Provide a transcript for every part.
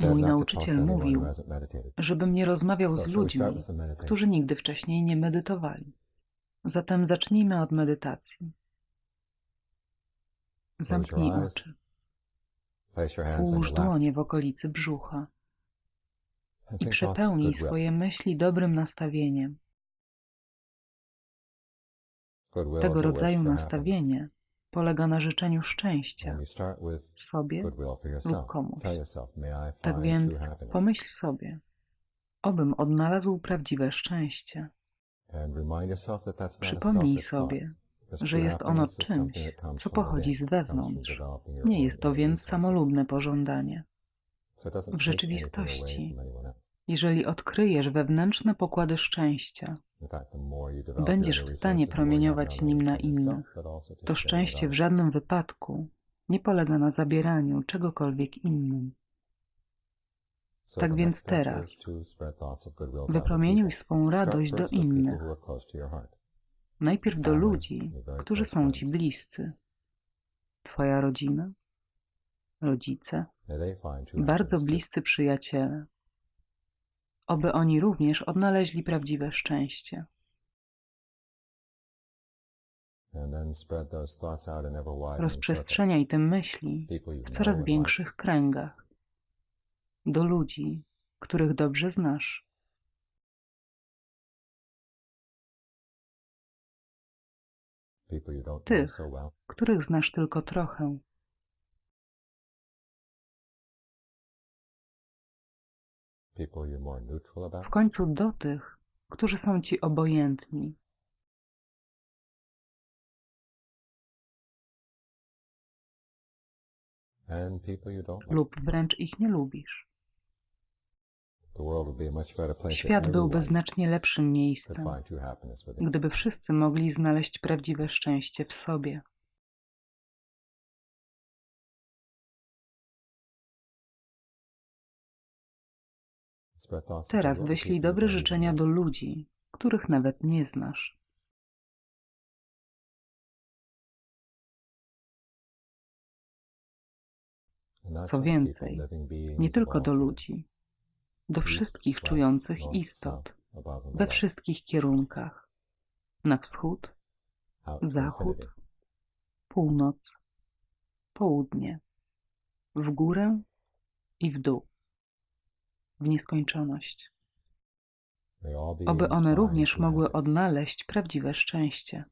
Mój nauczyciel mówił, żebym nie rozmawiał z ludźmi, którzy nigdy wcześniej nie medytowali. Zatem zacznijmy od medytacji. Zamknij oczy. Połóż dłonie w okolicy brzucha i przepełnij swoje myśli dobrym nastawieniem. Tego rodzaju nastawienie polega na życzeniu szczęścia sobie lub komuś. Tak więc pomyśl sobie, obym odnalazł prawdziwe szczęście. Przypomnij sobie, że jest ono czymś, co pochodzi z wewnątrz. Nie jest to więc samolubne pożądanie. W rzeczywistości, jeżeli odkryjesz wewnętrzne pokłady szczęścia, będziesz w stanie promieniować nim na innych. To szczęście w żadnym wypadku nie polega na zabieraniu czegokolwiek innym. Tak więc teraz wypromieniuj swą radość do innych. Najpierw do ludzi, którzy są ci bliscy. Twoja rodzina, rodzice, bardzo bliscy przyjaciele. Oby oni również odnaleźli prawdziwe szczęście. Rozprzestrzeniaj te myśli w coraz większych kręgach. Do ludzi, których dobrze znasz. Tych, których znasz tylko trochę. W końcu do tych, którzy są ci obojętni. Lub wręcz ich nie lubisz. Świat byłby znacznie lepszym miejscem, gdyby wszyscy mogli znaleźć prawdziwe szczęście w sobie. Teraz wyślij dobre życzenia do ludzi, których nawet nie znasz. Co więcej, nie tylko do ludzi, do wszystkich czujących istot, we wszystkich kierunkach. Na wschód, zachód, północ, południe, w górę i w dół, w nieskończoność. Oby one również mogły odnaleźć prawdziwe szczęście.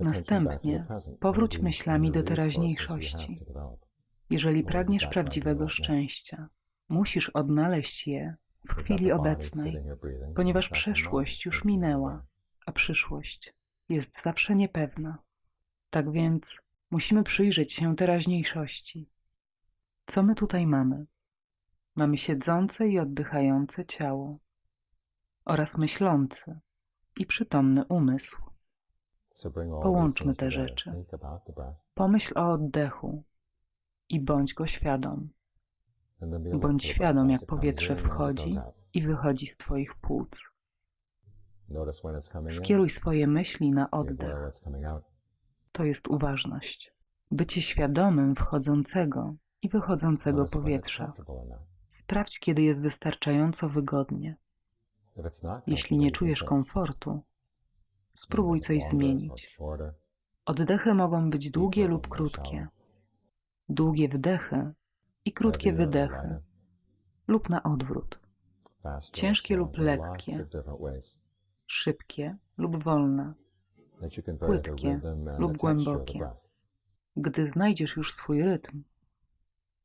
Następnie powróć myślami do teraźniejszości. Jeżeli pragniesz prawdziwego szczęścia, musisz odnaleźć je w chwili obecnej, ponieważ przeszłość już minęła, a przyszłość jest zawsze niepewna. Tak więc musimy przyjrzeć się teraźniejszości. Co my tutaj mamy? Mamy siedzące i oddychające ciało oraz myślący i przytomny umysł. Połączmy te rzeczy. Pomyśl o oddechu i bądź go świadom. Bądź świadom, jak powietrze wchodzi i wychodzi z Twoich płuc. Skieruj swoje myśli na oddech. To jest uważność. Bycie świadomym wchodzącego i wychodzącego powietrza. Sprawdź, kiedy jest wystarczająco wygodnie. Jeśli nie czujesz komfortu, Spróbuj coś zmienić. Oddechy mogą być długie lub krótkie. Długie wdechy i krótkie wydechy, lub na odwrót. Ciężkie lub lekkie, szybkie lub wolne, płytkie lub głębokie. Gdy znajdziesz już swój rytm,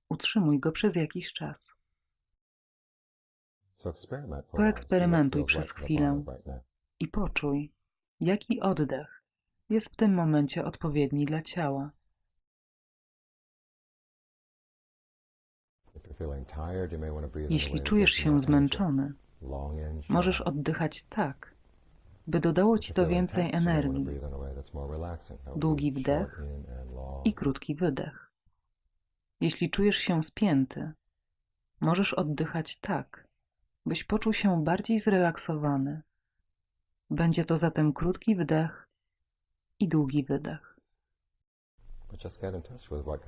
utrzymuj go przez jakiś czas. Poeksperymentuj przez chwilę i poczuj, Jaki oddech jest w tym momencie odpowiedni dla ciała? Jeśli czujesz się zmęczony, możesz oddychać tak, by dodało ci to więcej energii. Długi wdech i krótki wydech. Jeśli czujesz się spięty, możesz oddychać tak, byś poczuł się bardziej zrelaksowany. Będzie to zatem krótki wdech i długi wydech.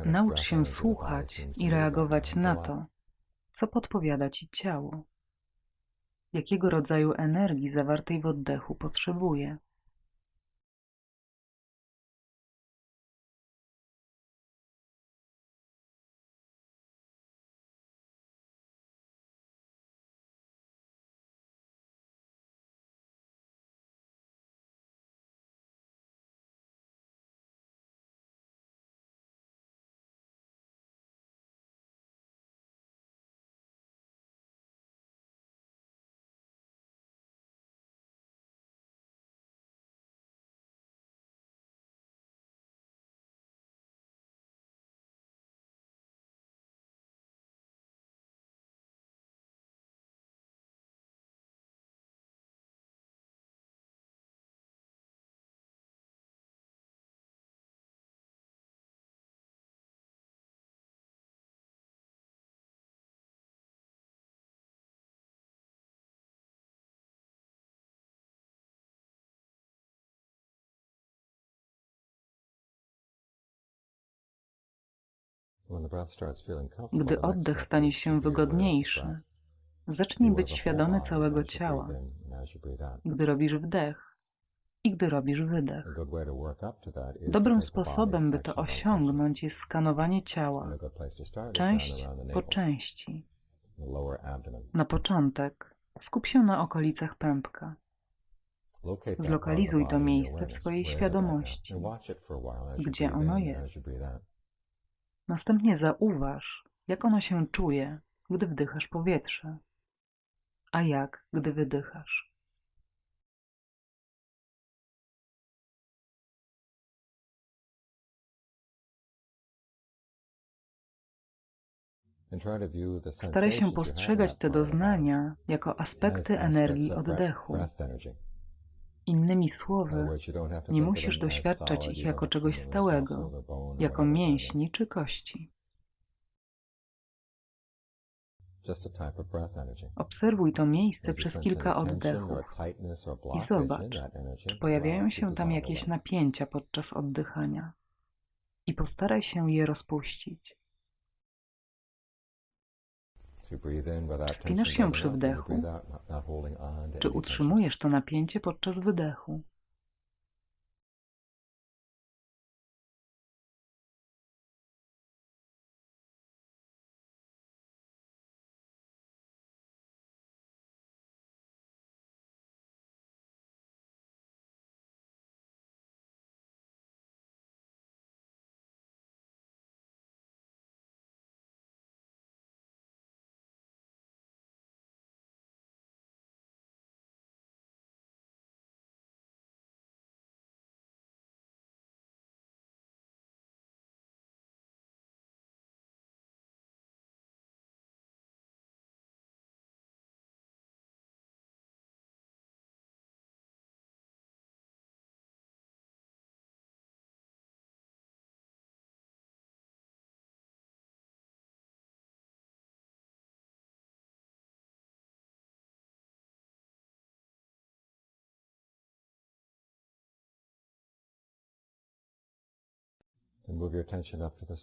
Naucz się słuchać i reagować na to, co podpowiada ci ciało. Jakiego rodzaju energii zawartej w oddechu potrzebuje. Gdy oddech stanie się wygodniejszy, zacznij być świadomy całego ciała, gdy robisz wdech i gdy robisz wydech. Dobrym sposobem, by to osiągnąć, jest skanowanie ciała, część po części. Na początek skup się na okolicach pępka. Zlokalizuj to miejsce w swojej świadomości, gdzie ono jest. Następnie zauważ, jak ono się czuje, gdy wdychasz powietrze, a jak, gdy wydychasz. Staraj się postrzegać te doznania jako aspekty energii oddechu. Innymi słowy, nie musisz doświadczać ich jako czegoś stałego, jako mięśni czy kości. Obserwuj to miejsce przez kilka oddechów i zobacz, czy pojawiają się tam jakieś napięcia podczas oddychania. I postaraj się je rozpuścić. Czy spinasz się przy wdechu? Czy utrzymujesz to napięcie podczas wydechu?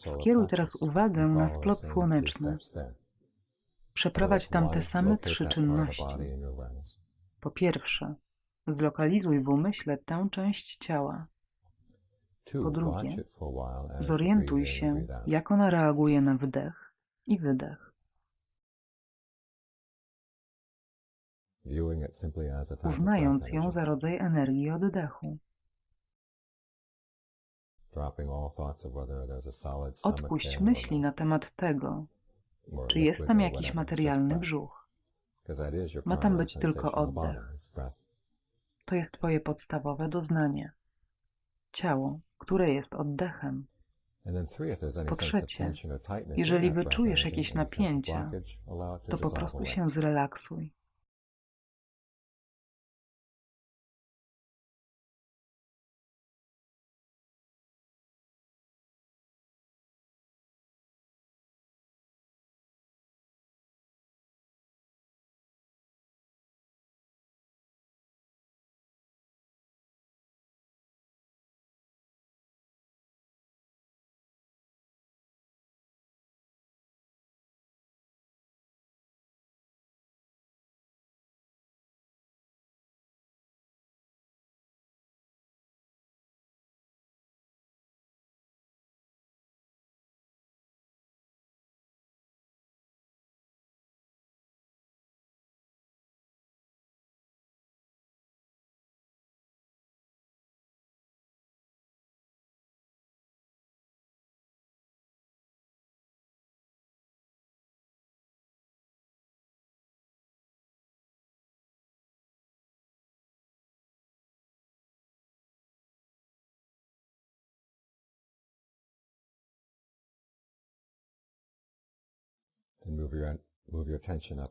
Skieruj teraz uwagę na splot słoneczny. Przeprowadź tam te same trzy czynności. Po pierwsze, zlokalizuj w umyśle tę część ciała. Po drugie, zorientuj się, jak ona reaguje na wdech i wydech. Uznając ją za rodzaj energii oddechu. Odpuść myśli na temat tego, czy jest tam jakiś materialny brzuch. Ma tam być tylko oddech. To jest Twoje podstawowe doznanie. Ciało, które jest oddechem. Po trzecie, jeżeli wyczujesz jakieś napięcia, to po prostu się zrelaksuj.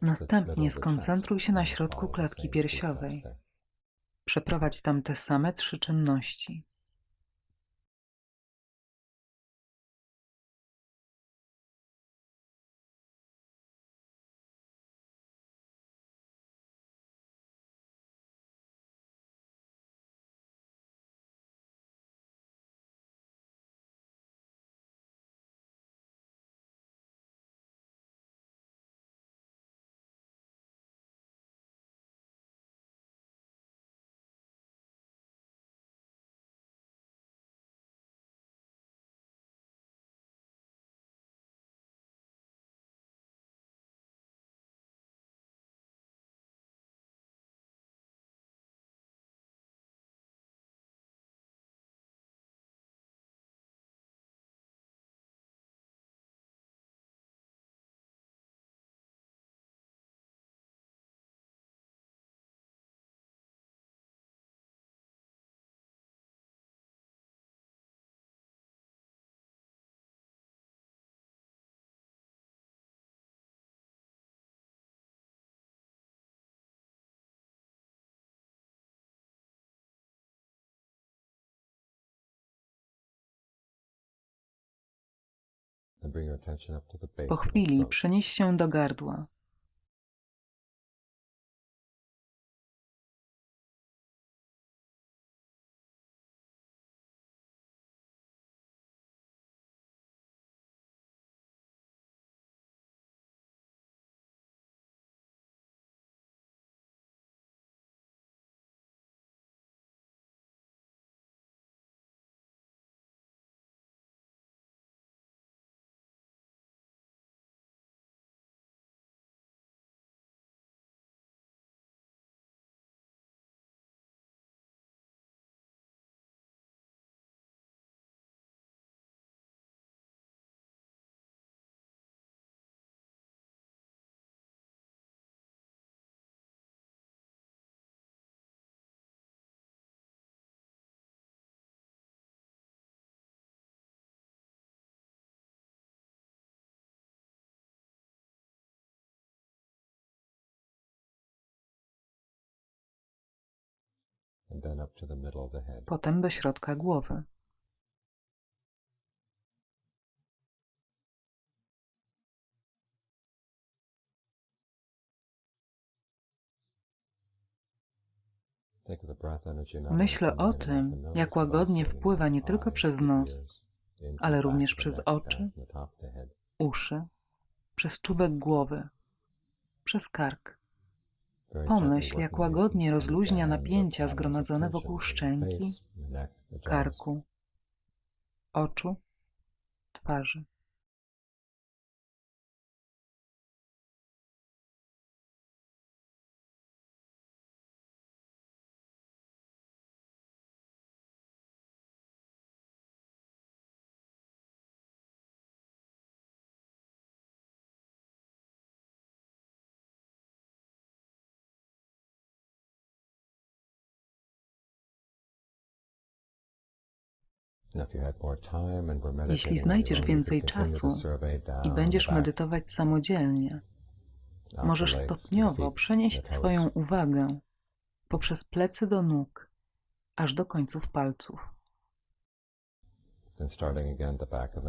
Następnie skoncentruj się na środku klatki piersiowej. Przeprowadź tam te same trzy czynności. Po chwili przenieś się do gardła. Potem do środka głowy. Myślę o tym, jak łagodnie wpływa nie tylko przez nos, ale również przez oczy, uszy, przez czubek głowy, przez kark. Pomyśl, jak łagodnie rozluźnia napięcia zgromadzone wokół szczęki, karku, oczu, twarzy. Jeśli znajdziesz więcej czasu i będziesz medytować samodzielnie, możesz stopniowo przenieść swoją uwagę poprzez plecy do nóg, aż do końców palców.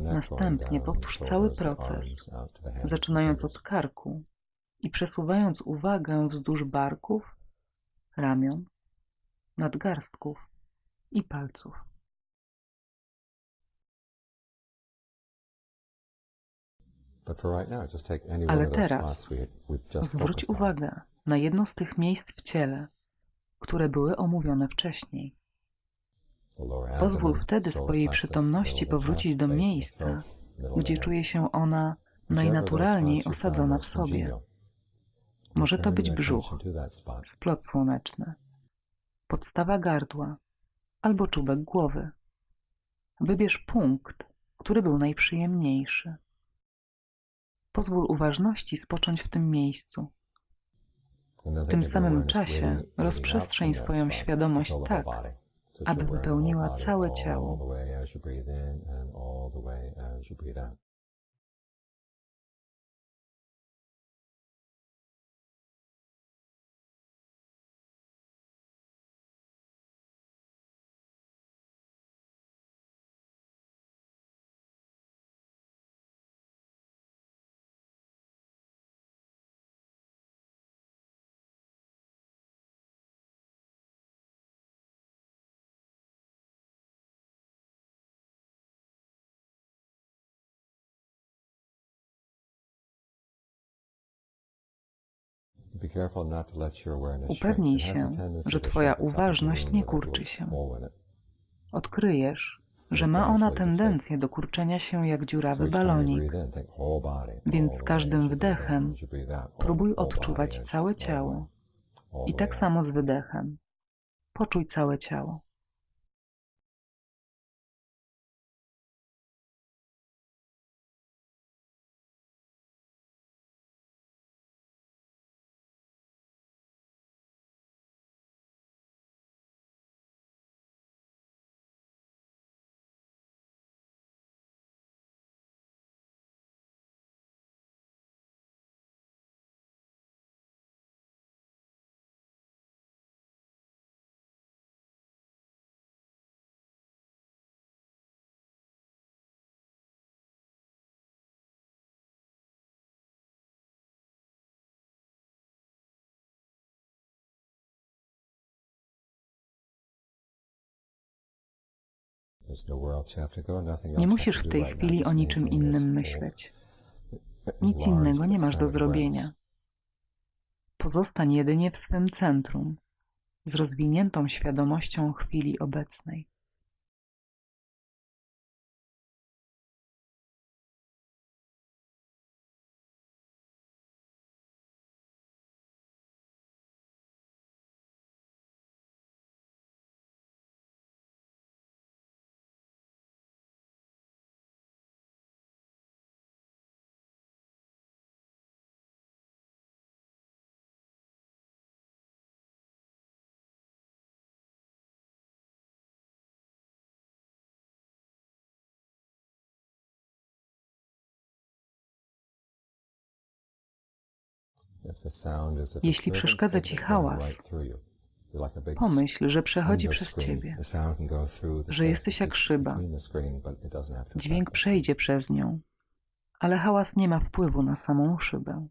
Następnie powtórz cały proces, zaczynając od karku i przesuwając uwagę wzdłuż barków, ramion, nadgarstków i palców. Ale teraz zwróć uwagę na jedno z tych miejsc w ciele, które były omówione wcześniej. Pozwól wtedy swojej przytomności powrócić do miejsca, gdzie czuje się ona najnaturalniej osadzona w sobie. Może to być brzuch, splot słoneczny, podstawa gardła albo czubek głowy. Wybierz punkt, który był najprzyjemniejszy. Pozwól uważności spocząć w tym miejscu. W tym samym czasie rozprzestrzeń swoją świadomość tak, aby wypełniła całe ciało. Upewnij się, że Twoja uważność nie kurczy się. Odkryjesz, że ma ona tendencję do kurczenia się jak dziurawy balonik, więc z każdym wdechem próbuj odczuwać całe ciało. I tak samo z wydechem. Poczuj całe ciało. Nie musisz w tej chwili o niczym innym myśleć. Nic innego nie masz do zrobienia. Pozostań jedynie w swym centrum, z rozwiniętą świadomością chwili obecnej. Jeśli przeszkadza ci hałas, pomyśl, że przechodzi przez ciebie, że jesteś jak szyba. Dźwięk przejdzie przez nią, ale hałas nie ma wpływu na samą szybę.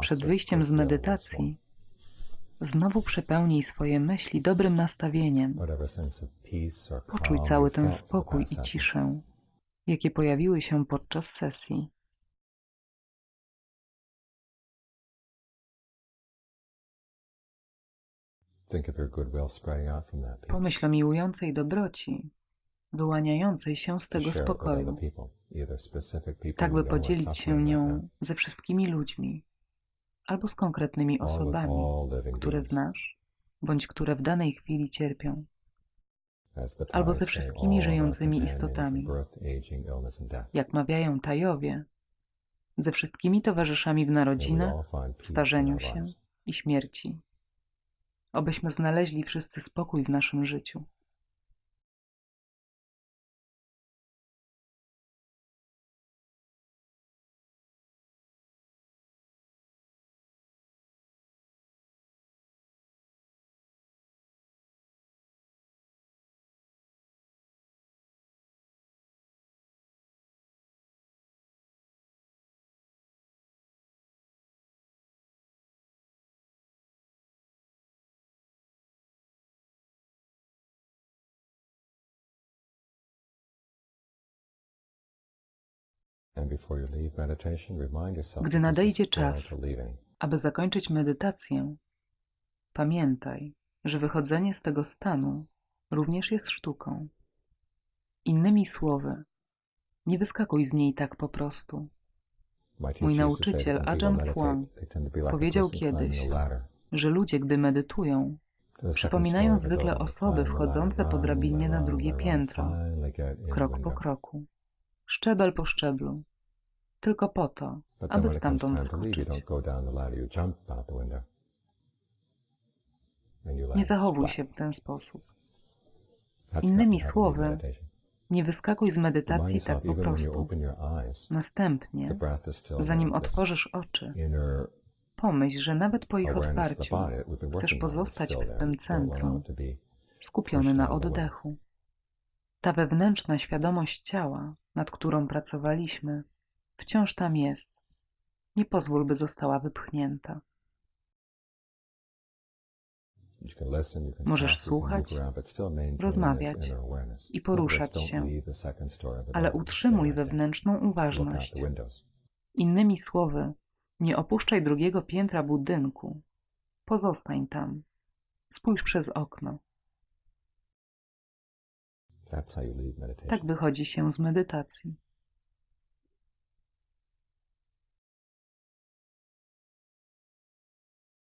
Przed wyjściem z medytacji znowu przepełnij swoje myśli dobrym nastawieniem. Poczuj cały ten spokój i ciszę, jakie pojawiły się podczas sesji. Pomyśl o miłującej dobroci, wyłaniającej się z tego spokoju, tak by podzielić się nią ze wszystkimi ludźmi albo z konkretnymi osobami, które znasz, bądź które w danej chwili cierpią, albo ze wszystkimi żyjącymi istotami. Jak mawiają Tajowie, ze wszystkimi towarzyszami w narodzinach, starzeniu się i śmierci. Obyśmy znaleźli wszyscy spokój w naszym życiu. Gdy nadejdzie czas, aby zakończyć medytację, pamiętaj, że wychodzenie z tego stanu również jest sztuką. Innymi słowy, nie wyskakuj z niej tak po prostu. Mój nauczyciel Ajahn Fuang powiedział kiedyś, że ludzie, gdy medytują, przypominają zwykle osoby wchodzące po drabinie na drugie piętro, krok po kroku, szczebel po szczeblu, tylko po to, aby stamtąd skoczyć. Nie zachowuj się w ten sposób. Innymi słowy, nie wyskakuj z medytacji tak po prostu. Następnie, zanim otworzysz oczy, pomyśl, że nawet po ich otwarciu chcesz pozostać w swym centrum, skupiony na oddechu. Ta wewnętrzna świadomość ciała, nad którą pracowaliśmy, wciąż tam jest. Nie pozwól, by została wypchnięta. Możesz słuchać, rozmawiać i poruszać się, ale utrzymuj wewnętrzną uważność. Innymi słowy, nie opuszczaj drugiego piętra budynku. Pozostań tam. Spójrz przez okno. Tak wychodzi się z medytacji.